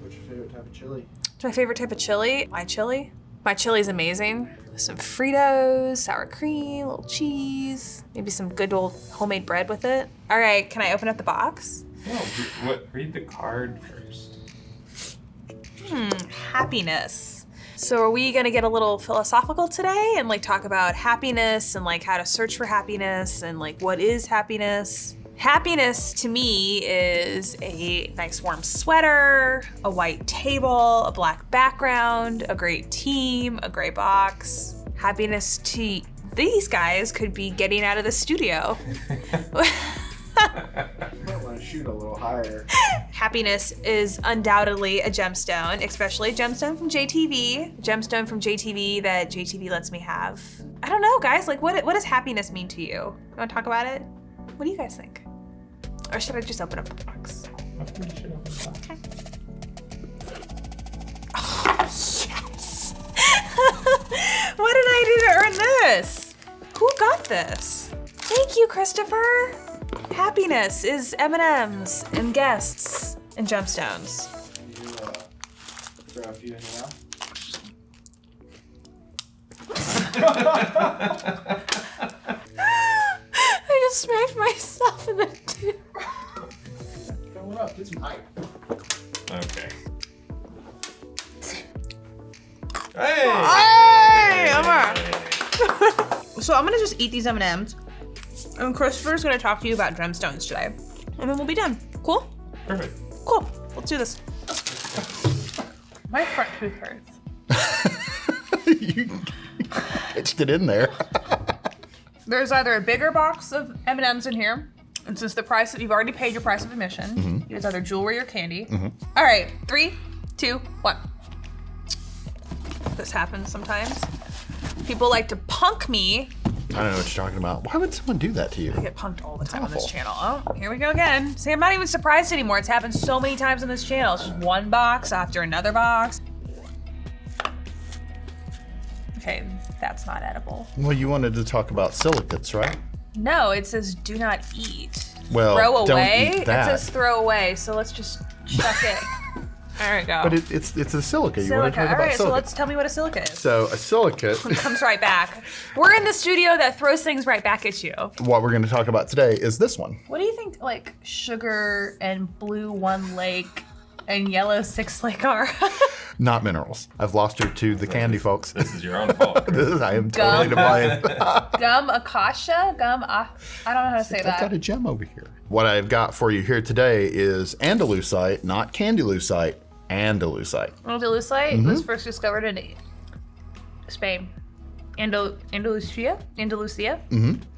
What's your favorite type of chili? What's my favorite type of chili? My chili? My chili's amazing. Some Fritos, sour cream, little cheese, maybe some good old homemade bread with it. All right, can I open up the box? No, what? Read the card first. Hmm, happiness. So are we gonna get a little philosophical today and like talk about happiness and like how to search for happiness and like what is happiness? Happiness to me is a nice warm sweater, a white table, a black background, a great team, a gray box. Happiness to these guys could be getting out of the studio. Might want to shoot a little higher. Happiness is undoubtedly a gemstone, especially a gemstone from JTV, gemstone from JTV that JTV lets me have. I don't know, guys. Like, what what does happiness mean to you? You want to talk about it? What do you guys think? Or should I just open up the box? After you should open the box. Yes. what did I do to earn this? Who got this? Thank you, Christopher. Happiness is M&Ms and guests and gemstones. You uh, eat these M&Ms, and Christopher's gonna talk to you about gemstones today, and then we'll be done. Cool? Perfect. Cool. Let's do this. My front tooth hurts. you pitched it in there. There's either a bigger box of M&Ms in here, and since the price that you've already paid your price of admission, mm-hmm. it's either jewelry or candy. Mm-hmm. All right, three, two, one. This happens sometimes. People like to punk me I don't know what you're talking about. Why would someone do that to you? I get punked all the time on this channel. Oh, here we go again. See, I'm not even surprised anymore. It's happened so many times on this channel. It's just one box after another box. Okay, that's not edible. Well, you wanted to talk about silicates, right? No, it says do not eat. Well, throw don't away? eat that. It says throw away, so let's just chuck it. There we go. But it, it's it's a silica. You want to talk All about right, so let's tell me what a silica is. So a silicate. Comes right back. We're in the studio that throws things right back at you. what we're going to talk about today is this one. What do you think, like sugar and blue one lake and yellow six lake are? Not minerals. I've lost her to the candy folks. This is your own fault. This is- I am totally to blame. Gum acacia? Gum, ah, I don't know how to say that. I've got a gem over here. What I've got for you here today is andalusite, not candylusite, andalusite. Andalusite Mm-hmm. was first discovered in Spain. Andal- Andalusia? Andalusia?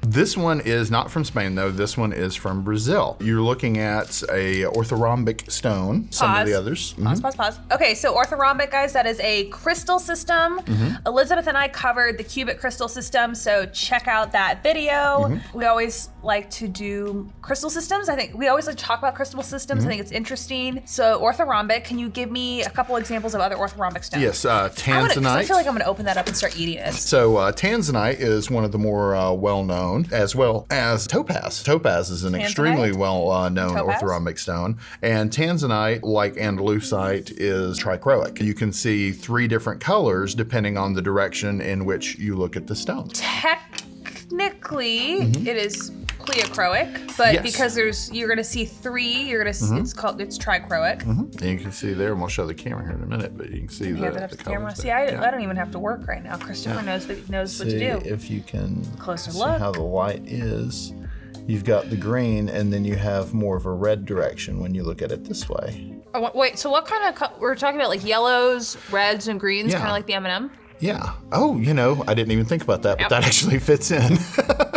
This one is not from Spain though. This one is from Brazil. You're looking at a orthorhombic stone. Some of the Pause. others. Mhm. Pause, pause, pause. Okay, so orthorhombic, guys, that is a crystal system. Mm-hmm. Elizabeth and I covered the cubic crystal system, so check out that video. Mm-hmm. We always like to do crystal systems. I think we always like to talk about crystal systems. Mm-hmm. I think it's interesting. So orthorhombic, can you give me a couple examples of other orthorhombic stones? Yes, uh, I, wanna- I feel like I'm gonna open that up and start eating it. So uh, tanzanite is one of the more uh, well-known, as well as topaz. Topaz is an extremely Tanzanite? well-known Topaz? orthorhombic stone, and tanzanite, like andalusite, is trichroic. You can see three different colors depending on the direction in which you look at the stone. Technically, it is pleochroic, but. Yes. because there's you're gonna see three, you're gonna s mm-hmm. it's called it's trichroic. Mm-hmm. And you can see there, and we'll show the camera here in a minute, but you can see the, the the camera. See. I, Yeah. I don't even have to work right now. Christopher knows that knows what to See do. if you can Closer see look. how the light is. You've got the green, and then you have more of a red direction when you look at it this way. Oh, wait, so what kind of we're talking about? Like yellows, reds, and greens, Yeah. kind of like the M and m Yeah. Oh, you know, I didn't even think about that, but that actually fits in.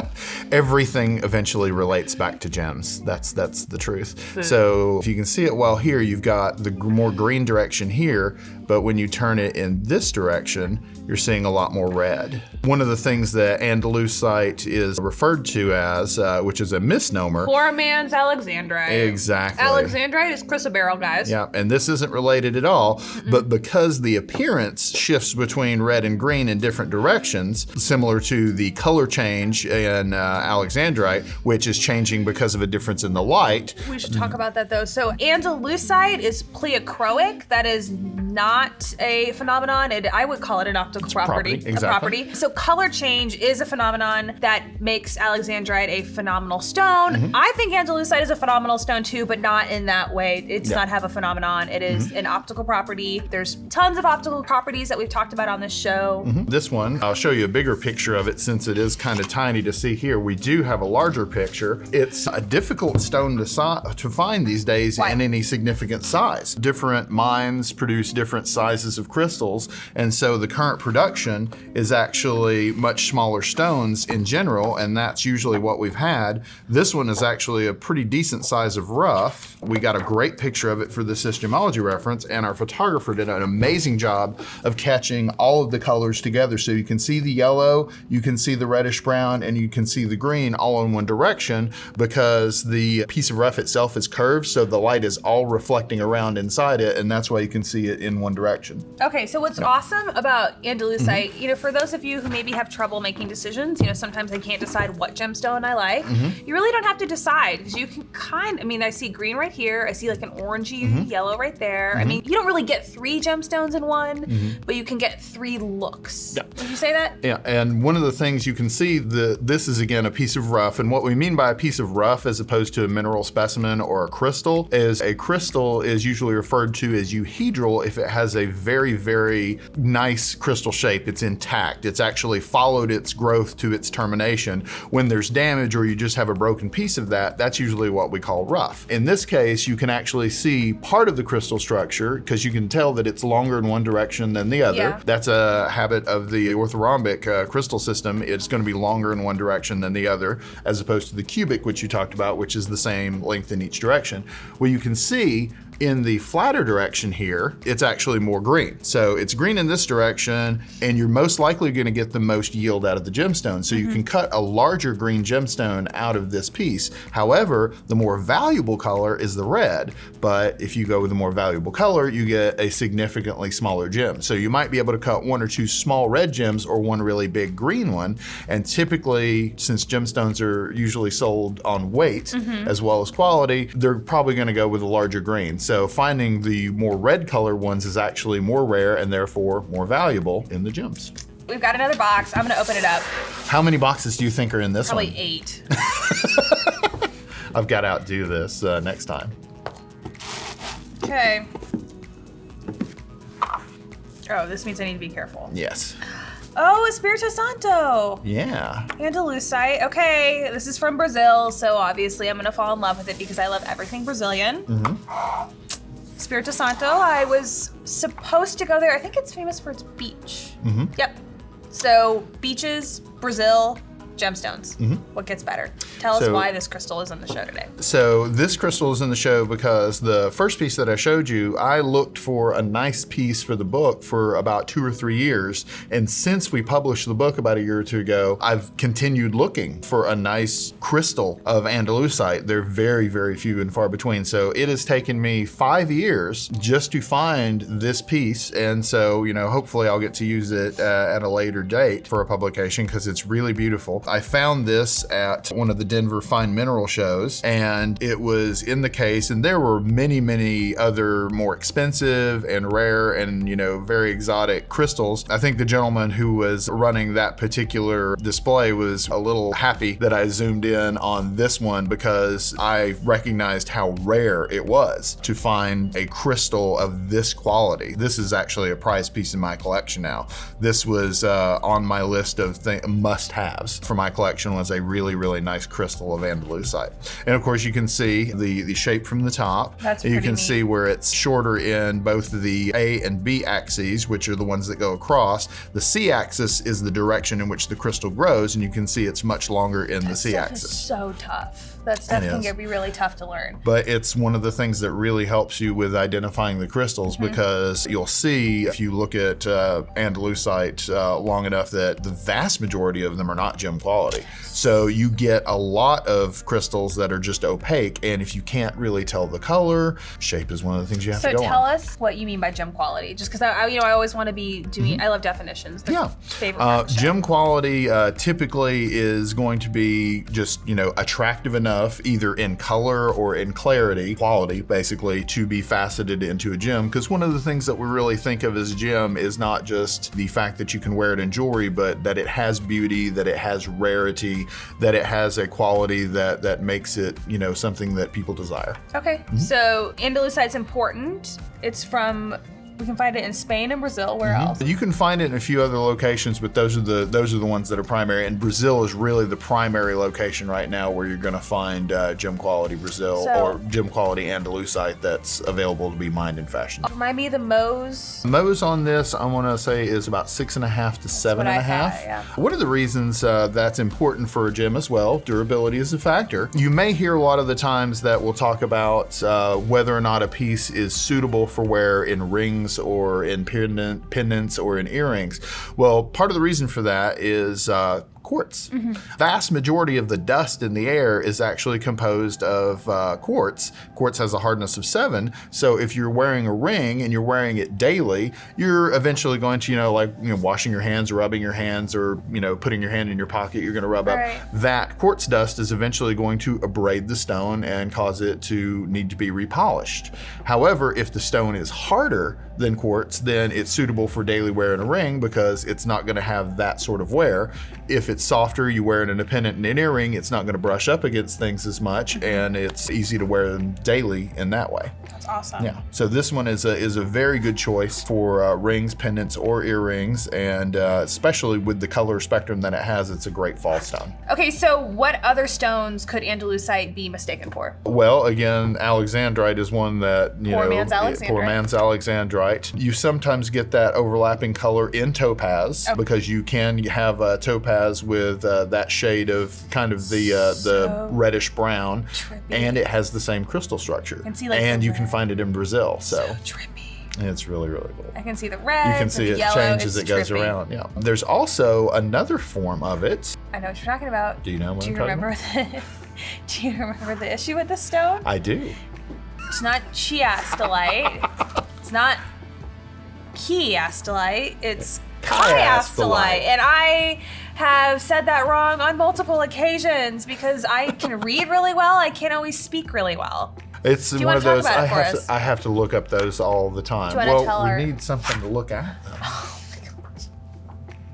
Everything eventually relates back to gems. That's that's the truth. Hmm. So if you can see it well here, you've got the more green direction here, but when you turn it in this direction, you're seeing a lot more red. One of the things that Andalusite is referred to as, uh, which is a misnomer, Poor man's Alexandrite. exactly. Alexandrite is chrysoberyl, guys. Yeah, and this isn't related at all, but because the appearance shifts between red and green in different directions, similar to the color change in uh, alexandrite, which is changing because of a difference in the light. We should talk about that though. So Andalusite is pleochroic. That is not a phenomenon. It, I would call it an optical property. property, exactly. A property. So color change is a phenomenon that makes alexandrite a phenomenal stone. Mm-hmm. I think Andalusite is a phenomenal stone too, but not in that way. It does Yeah. Not have a phenomenon. It is an optical property. There's tons of optical properties that we've talked about on this show. This one, I'll show you a bigger picture of it since it is kind of tiny to see here. We do have a larger picture. It's a difficult stone to, to find these days Why? in any significant size. Different mines produce different sizes of crystals, and so the current production is actually much smaller stones in general, and that's usually what we've had. This one is actually a pretty decent size of rough. We got a great picture of it for the systemology reference, and our photographer did an amazing job of catching all of the colors together. So you can see the yellow, you can see the reddish brown, and you can see the green all in one direction because the piece of rough itself is curved, so the light is all reflecting around inside it, and that's why you can see it in one direction. Okay, so what's awesome about Andalusite, Mm-hmm. you know, for those of you who maybe have trouble making decisions, you know, sometimes I can't decide what gemstone I like. Mm-hmm. You really don't have to decide because you can kind. I mean, I see green right here. I see like an orangey Mm-hmm. yellow right there. I mean, you don't really get three gemstones in one, Mm-hmm. but you can get three looks. Would you say that? Yeah, and one of the things you can see the this is again a piece of rough, and what we mean by a piece of rough as opposed to a mineral specimen or a crystal is a crystal is usually referred to as euhedral if it has a very very nice crystal shape. It's intact. It's actually followed its growth to its termination. When there's damage or you just have a broken piece of that, that's usually what we call rough. In this case, you can actually see part of the crystal structure because you can tell that it's longer in one direction than the other. Yeah. That's a habit of the orthorhombic uh, crystal system. It's going to be longer in one direction than the other, as opposed to the cubic, which you talked about, which is the same length in each direction. Well, you can see in the flatter direction here, it's actually more green. So it's green in this direction, and you're most likely going to get the most yield out of the gemstone. So you mm-hmm. can cut a larger green gemstone out of this piece. However, the more valuable color is the red, but if you go with a more valuable color, you get a significantly smaller gem. So you might be able to cut one or two small red gems or one really big green one. And typically, since gemstones are usually sold on weight mm-hmm. as well as quality, they're probably going to go with a larger green. So finding the more red color ones is actually more rare and therefore more valuable in the gems. We've got another box. I'm gonna open it up. How many boxes do you think are in this one? Probably eight. I've got to outdo this uh, next time. Okay. Oh, this means I need to be careful. Yes. Oh, Espirito Santo. Yeah. Andalusite. Okay, this is from Brazil, so obviously I'm gonna fall in love with it because I love everything Brazilian. Mm-hmm. Espirito Santo. I was supposed to go there. I think it's famous for its beach. Mm-hmm. Yep. So beaches, Brazil, gemstones. What gets better? Tell us why this crystal is in the show today. So this crystal is in the show because the first piece that I showed you, I looked for a nice piece for the book for about two or three years. And since we published the book about a year or two ago, I've continued looking for a nice crystal of Andalusite. They're very, very few and far between. So it has taken me five years just to find this piece. And so, you know, hopefully I'll get to use it uh, at a later date for a publication because it's really beautiful. I found this at one of the Denver Fine Mineral shows and it was in the case and there were many, many other more expensive and rare and, you know, very exotic crystals. I think the gentleman who was running that particular display was a little happy that I zoomed in on this one because I recognized how rare it was to find a crystal of this quality. This is actually a prized piece in my collection now. This was uh, on my list of must-haves for my collection was a really, really nice crystal of Andalusite. And of course you can see the, the shape from the top. That's you can neat. see where it's shorter in both the A and B axes, which are the ones that go across. The C axis is the direction in which the crystal grows, and you can see it's much longer in the C axis. so tough. That stuff It can be really tough to learn. but it's one of the things that really helps you with identifying the crystals Mm-hmm. because you'll see if you look at uh, Andalusite uh, long enough that the vast majority of them are not gem quality. So you get a lot of crystals that are just opaque, and if you can't really tell the color, shape is one of the things you have So to go So tell on. us what you mean by gem quality, just because I, I, you know, I always want to be doing. I love definitions. They're Yeah. Favorite. Uh, part of the show. gem quality uh, typically is going to be just, you know, attractive enough either in color or in clarity, quality basically, to be faceted into a gem. Because one of the things that we really think of as a gem is not just the fact that you can wear it in jewelry, but that it has beauty, that it has rarity, that it has a quality that, that makes it, you know, something that people desire. Okay, Mm-hmm. so Andalusite's important. It's from. We can find it in Spain and Brazil. Where Mm-hmm. else? You can find it in a few other locations, but those are the those are the ones that are primary. And Brazil is really the primary location right now where you're going to find uh, gem quality Brazil So- or gem quality Andalusite that's available to be mined and fashioned. Remind me the Moe's. Mohs on this, I want to say, is about six and a half to seven what and a I half. thought, yeah. One of the reasons uh, that's important for a gem as well, durability is a factor. You may hear a lot of the times that we'll talk about uh, whether or not a piece is suitable for wear in rings or in pendant, pendants or in earrings. Well, part of the reason for that is uh, quartz. Mm-hmm. Vast majority of the dust in the air is actually composed of uh, quartz. Quartz has a hardness of seven, so if you're wearing a ring and you're wearing it daily, you're eventually going to, you know, like you know, washing your hands, rubbing your hands, or you know, putting your hand in your pocket, you're going to rub Right. up. That quartz dust is eventually going to abrade the stone and cause it to need to be repolished. However, if the stone is harder than quartz, then it's suitable for daily wear in a ring because it's not going to have that sort of wear. If it's softer, you wear it in a pendant and an earring, it's not going to brush up against things as much, and it's easy to wear them daily in that way. That's awesome. Yeah. So this one is a is a very good choice for uh, rings, pendants, or earrings, and uh, especially with the color spectrum that it has, it's a great fall stone. Okay, so what other stones could Andalusite be mistaken for? Well, again, alexandrite is one that you Poor know. man's it- Poor man's alexandrite. You sometimes get that overlapping color in topaz Oh. because you can have a topaz with uh, that shade of kind of the uh, the So reddish brown, trippy. and it has the same crystal structure. can see, like, and you can find it in Brazil, so, trippy. it's really really cool. I can see the red. You can see it change as it goes around. Yeah. There's also another form of it. I know what you're talking about. Do you know what Do you I'm talking remember the? Do you remember the issue with the stone? I do. It's not chiastolite. it's not chiastolite. It's chiastolite. And I have said that wrong on multiple occasions because I can read really well. I can't always speak really well. It's you one of those. I have to. I have to look up those all the time. Do you well, tell we our- need something to look at. though.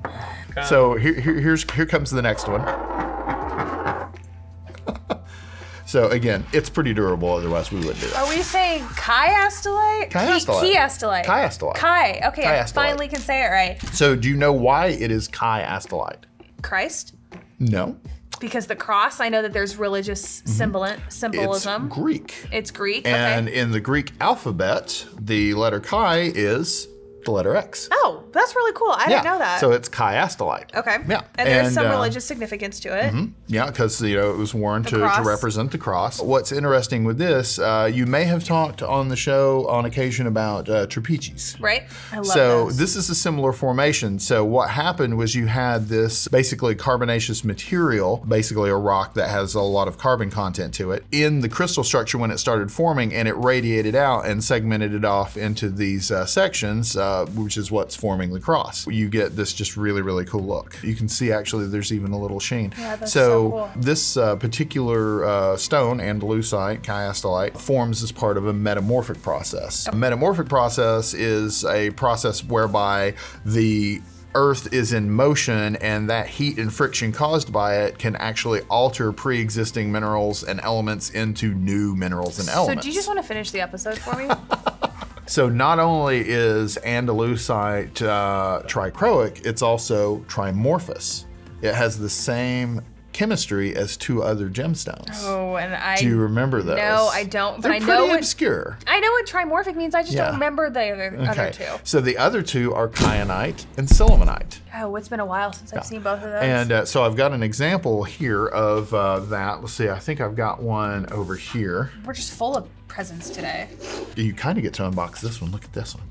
Oh kind So here, here, here's here comes the next one. so again, it's pretty durable. Otherwise, we wouldn't do it. Are we saying chiastolite? Chiastolite. Chiastolite. Chiastolite. Chi. Okay, I finally can say it right. So do you know why it is chiastolite? Christ. No, Because the cross, I know that there's religious symbol- Mm-hmm. it's symbolism. Greek. It's, Greek. And okay. in the Greek alphabet, the letter chi is the letter X. Oh, that's really cool. I didn't know that. So it's chiastolite. okay. Yeah. And there's And, some uh, religious significance to it. Yeah, because you know it was worn to, to represent the cross. What's interesting with this, uh, you may have talked on the show on occasion about uh, trapiches. Right? I love So this. this is a similar formation. So what happened was you had this basically carbonaceous material, basically a rock that has a lot of carbon content to it, in the crystal structure when it started forming, and it radiated out and segmented it off into these uh, sections, uh, which is what's forming the cross. You get this just really really cool look. You can see actually there's even a little sheen. Yeah, that's so so cool. this uh, particular uh, stone, Andalusite, chiastolite, forms as part of a metamorphic process. A metamorphic process is a process whereby the Earth is in motion, and that heat and friction caused by it can actually alter pre existing minerals and elements into new minerals and elements. so do you just want to finish the episode for me? So not only is Andalusite uh, trichroic, it's also trimorphous. It has the same chemistry as two other gemstones. Oh, and I Do you remember those? No, I don't. But They're I pretty know what obscure. I know what trimorphic means. I just Yeah. don't remember the other, other two. So the other two are kyanite and sillimanite. Oh, it's been a while since I've seen both of those. And uh, so I've got an example here of uh, that. Let's see, I think I've got one over here. We're just full of presents today. You kind of get to unbox this one. Look at this one.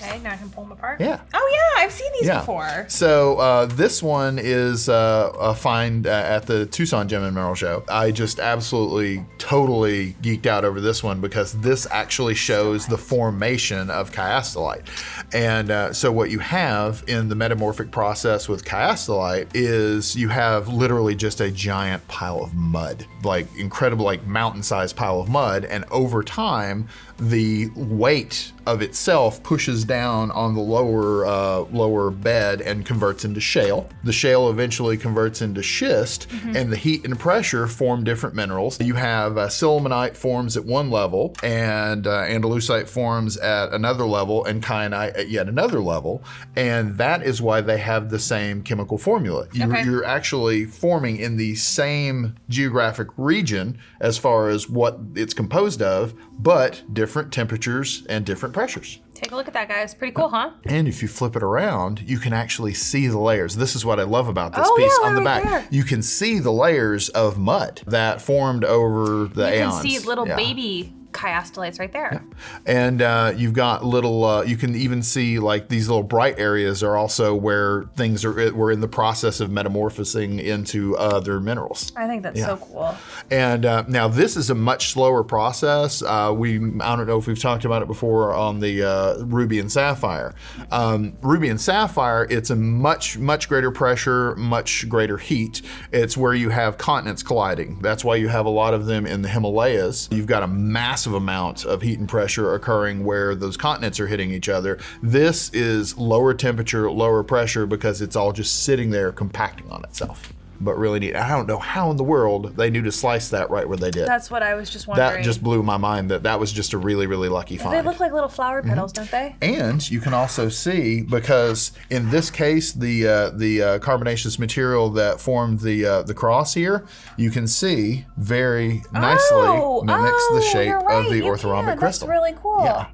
Okay, now I can pull them apart. Yeah. Oh yeah, I've seen these Yeah. before. So uh, this one is uh, a find uh, at the Tucson Gem and Mineral Show. I just absolutely, totally geeked out over this one because this actually shows the formation of chiastolite. And uh, so what you have in the metamorphic process with chiastolite is you have literally just a giant pile of mud, like incredible, like mountain-sized pile of mud. And over time, the weight of itself pushes down on the lower uh, lower bed and converts into shale. The shale eventually converts into schist, and the heat and pressure form different minerals. You have uh, sillimanite forms at one level, and uh, andalusite forms at another level, and kyanite at yet another level, and that is why they have the same chemical formula. You, Okay. You're actually forming in the same geographic region as far as what it's composed of, but different temperatures and different pressures. Take a look at that, guys. Pretty cool, huh? And if you flip it around, you can actually see the layers. This is what I love about this Oh, piece yeah, on the back. there. You can see the layers of mud that formed over the You aeons. can see little Yeah. baby chiastolites right there. And uh, you've got little, uh, you can even see like these little bright areas are also where things are, we're in the process of metamorphosing into other minerals. I think that's so cool. And uh, now this is a much slower process. Uh, we I don't know if we've talked about it before on the uh, ruby and sapphire. Um, ruby and sapphire, it's a much much greater pressure, much greater heat. It's where you have continents colliding. That's why you have a lot of them in the Himalayas. You've got a massive amount of heat and pressure occurring where those continents are hitting each other. This is lower temperature, lower pressure because it's all just sitting there compacting on itself. But really neat. I don't know how in the world they knew to slice that right where they did. That's what I was just wondering. That just blew my mind that that was just a really, really lucky find. They look like little flower Mm-hmm. petals, don't they? and you can also see because in this case the uh, the uh, carbonaceous material that formed the uh, the cross here, you can see very nicely oh, mimics oh, the shape right, of the orthorhombic crystal. That's really cool. Yeah,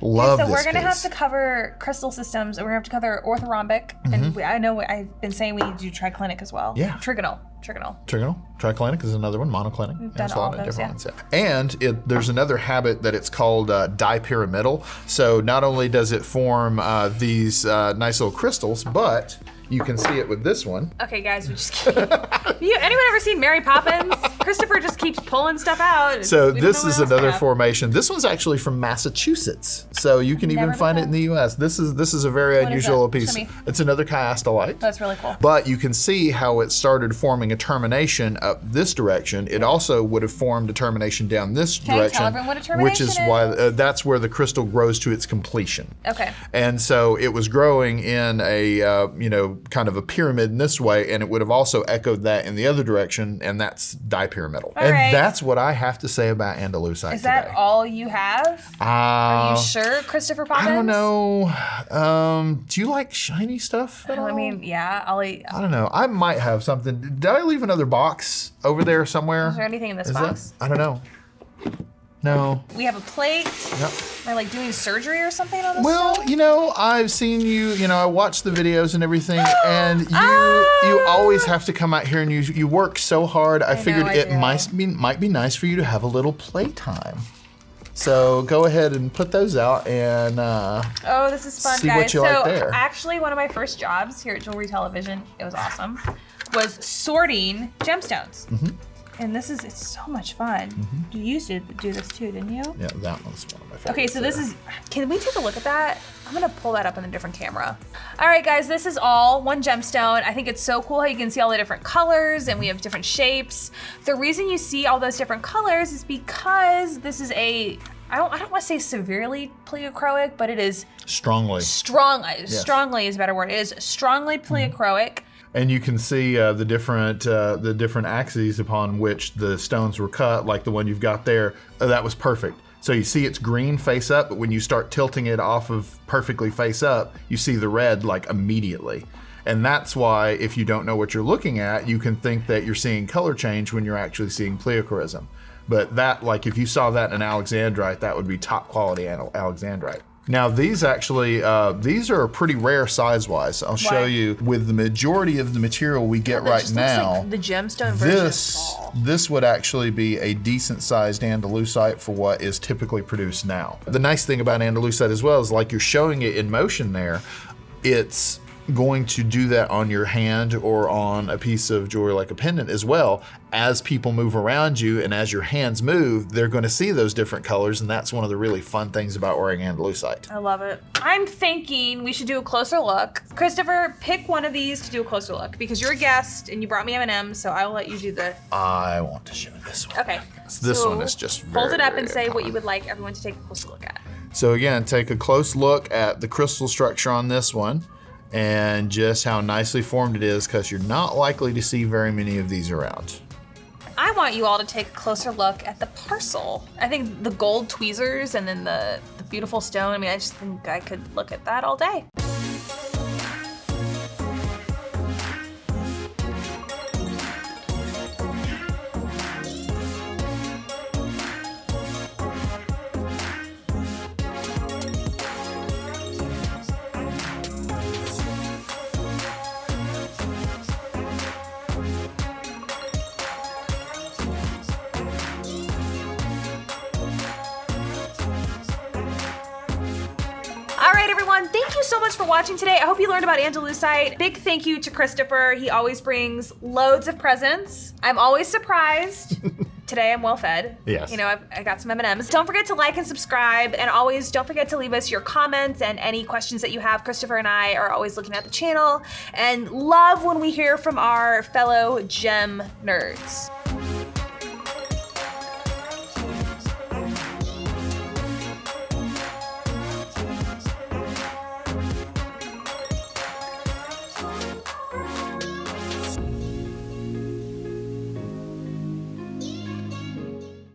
love so we're gonna have to cover crystal systems, and we're gonna have to cover orthorhombic, and we, I know I've been saying we need to do triclinic as well. Mm-hmm. Yeah. trigonal, trigonal. Trigonal, triclinic is another one, monoclinic. done There's a all lot of those, different ones. Yeah. And it, there's another habit that it's called uh, dipyramidal. So not only does it form uh, these uh, nice little crystals, but you can see it with this one. Okay, guys, we just you, anyone ever seen Mary Poppins? Christopher just keeps pulling stuff out. So We this is what else we another have. formation. This one's actually from Massachusetts, so you can even find knew it in the U.S. This is this is a very is unusual piece. Show me. It's another chiastolite. That's really cool. But you can see how it started forming a termination up this direction. It also would have formed a termination down this Okay, tell direction, everyone what a which is termination why uh, that's where the crystal grows to its completion. Okay. And so it was growing in a uh, you know kind of a pyramid in this way, and it would have also echoed that in the other direction, and that's dipyramidal. And right. that's what I have to say about Andalusite Is that today. all you have? Are Uh, you sure, Christopher Poppins? I don't know. Um, do you like shiny stuff? At I mean, yeah. I'll eat. I don't know. I might have something. Did I leave another box over there somewhere? Is there anything in this Is box? that? I don't know. No. We have a plate. Yep. Am I like doing surgery or something on this? Well, stuff? you know, I've seen you. You know, I watch the videos and everything, and you Ah! you always have to come out here and you you work so hard. I, know, figured I it do. might be might be nice for you to have a little playtime. So go ahead and put those out and. Uh, Oh, this is fun, See guys. what you so like there. actually, one of my first jobs here at Jewelry Television, it was awesome, was sorting gemstones. Mm-hmm. And this is it's so much fun. Mm-hmm. You used to do this too, didn't you? yeah, that one's one of my favorites. Okay, so this there. is. Can we take a look at that? I'm gonna pull that up in a different camera. All right, guys, this is all one gemstone. I think it's so cool how you can see all the different colors and we have different shapes. The reason you see all those different colors is because this is a. I don't, I don't want to say severely pleochroic, but it is strongly. strong. Strongly is a better word. It is strongly pleochroic. And you can see uh, the different uh, the different axes upon which the stones were cut, like the one you've got there. Uh, that was perfect. So you see it's green face up, but when you start tilting it off of perfectly face up, you see the red like immediately. And that's why, if you don't know what you're looking at, you can think that you're seeing color change when you're actually seeing pleochroism. But that, like, if you saw that in alexandrite, that would be top quality alexandrite. Now, these actually, uh, these are pretty rare size-wise. I'll show Why? you. With the majority of the material we get That right now, like the gemstone this this would actually be a decent sized andalusite for what is typically produced now. The nice thing about andalusite as well is like you're showing it in motion there, it's going to do that on your hand or on a piece of jewelry like a pendant as well. As people move around you and as your hands move, they're going to see those different colors, and that's one of the really fun things about wearing andalusite. I love it. I'm thinking we should do a closer look. Christopher, pick one of these to do a closer look because you're a guest and you brought me M&M's, so I will let you do the. I want to show this one. Okay. This so one is just fold very, it up and say what you would like everyone to take a closer look at. So again, take a close look at the crystal structure on this one and just how nicely formed it is because you're not likely to see very many of these around. I want you all to take a closer look at the parcel. I think the gold tweezers and then the, the beautiful stone. I mean, I just think I could look at that all day. Right, everyone. Thank you so much for watching today. I hope you learned about Andalusite. Big thank you to Christopher. He always brings loads of presents. I'm always surprised. today I'm well fed. Yes. You know, I've, I got some M&Ms. Don't forget to like and subscribe. And always don't forget to leave us your comments and any questions that you have. Christopher and I are always looking at the channel and love when we hear from our fellow gem nerds.